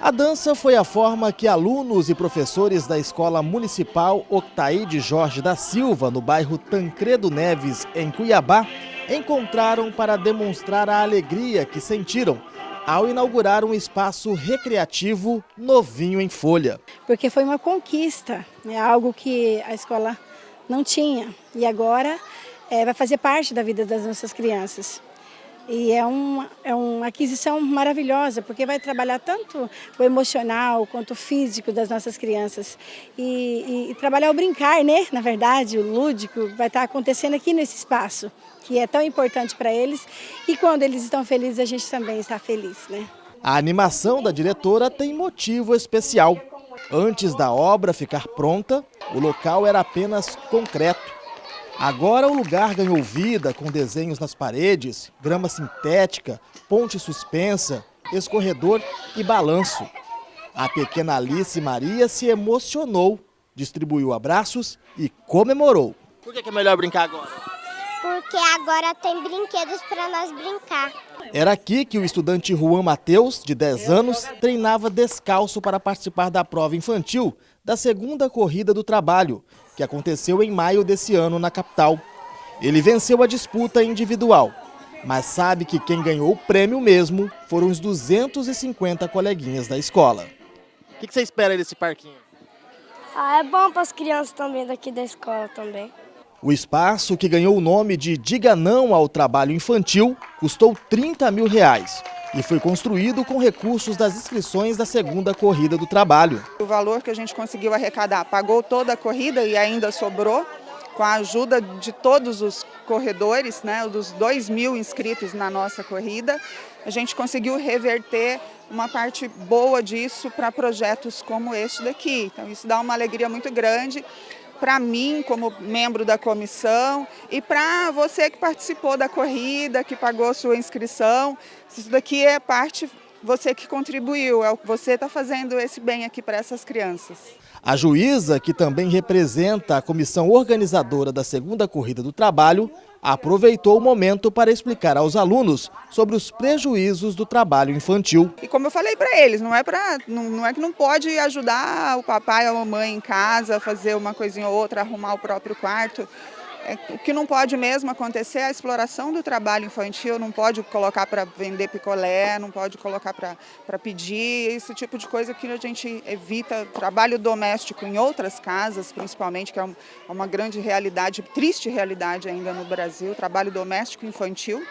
A dança foi a forma que alunos e professores da Escola Municipal Octaíde Jorge da Silva, no bairro Tancredo Neves, em Cuiabá, encontraram para demonstrar a alegria que sentiram ao inaugurar um espaço recreativo novinho em folha. Porque foi uma conquista, é algo que a escola não tinha e agora é, vai fazer parte da vida das nossas crianças. E é uma, é uma aquisição maravilhosa, porque vai trabalhar tanto o emocional quanto o físico das nossas crianças. E, e, e trabalhar o brincar, né? Na verdade, o lúdico vai estar acontecendo aqui nesse espaço, que é tão importante para eles. E quando eles estão felizes, a gente também está feliz, né? A animação da diretora tem motivo especial. Antes da obra ficar pronta, o local era apenas concreto. Agora o lugar ganhou vida com desenhos nas paredes, grama sintética, ponte suspensa, escorredor e balanço. A pequena Alice Maria se emocionou, distribuiu abraços e comemorou. Por que é melhor brincar agora? Porque agora tem brinquedos para nós brincar. Era aqui que o estudante Juan Mateus, de 10 anos, treinava descalço para participar da prova infantil da segunda corrida do trabalho, que aconteceu em maio desse ano na capital. Ele venceu a disputa individual, mas sabe que quem ganhou o prêmio mesmo foram os 250 coleguinhas da escola. O que você espera desse parquinho? Ah, é bom para as crianças também daqui da escola também. O espaço, que ganhou o nome de Diga Não ao Trabalho Infantil, custou 30 mil reais e foi construído com recursos das inscrições da segunda corrida do trabalho. O valor que a gente conseguiu arrecadar pagou toda a corrida e ainda sobrou, com a ajuda de todos os corredores, né, dos 2 mil inscritos na nossa corrida, a gente conseguiu reverter uma parte boa disso para projetos como este daqui. Então isso dá uma alegria muito grande para mim como membro da comissão e para você que participou da corrida, que pagou sua inscrição. Isso daqui é parte, você que contribuiu, é o que você está fazendo esse bem aqui para essas crianças. A juíza, que também representa a comissão organizadora da segunda corrida do trabalho, aproveitou o momento para explicar aos alunos sobre os prejuízos do trabalho infantil. E como eu falei para eles, não é, pra, não, não, é que não pode ajudar o papai ou a mamãe em casa a fazer uma coisinha ou outra, arrumar o próprio quarto. É, o que não pode mesmo acontecer é a exploração do trabalho infantil, não pode colocar para vender picolé, não pode colocar para pedir, esse tipo de coisa que a gente evita. Trabalho doméstico em outras casas, principalmente, que é uma grande realidade, triste realidade ainda no Brasil, trabalho doméstico infantil.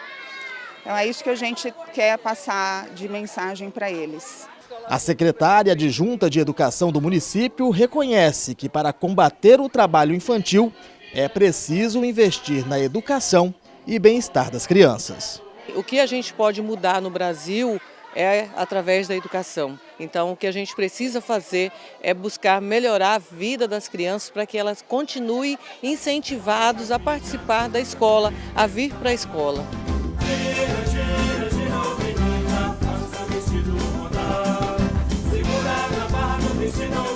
Então é isso que a gente quer passar de mensagem para eles. A secretária adjunta de Educação do município reconhece que para combater o trabalho infantil é preciso investir na educação e bem-estar das crianças. O que a gente pode mudar no Brasil é através da educação. Então, o que a gente precisa fazer é buscar melhorar a vida das crianças para que elas continuem incentivadas a participar da escola, a vir para a escola. Segura na barra do destino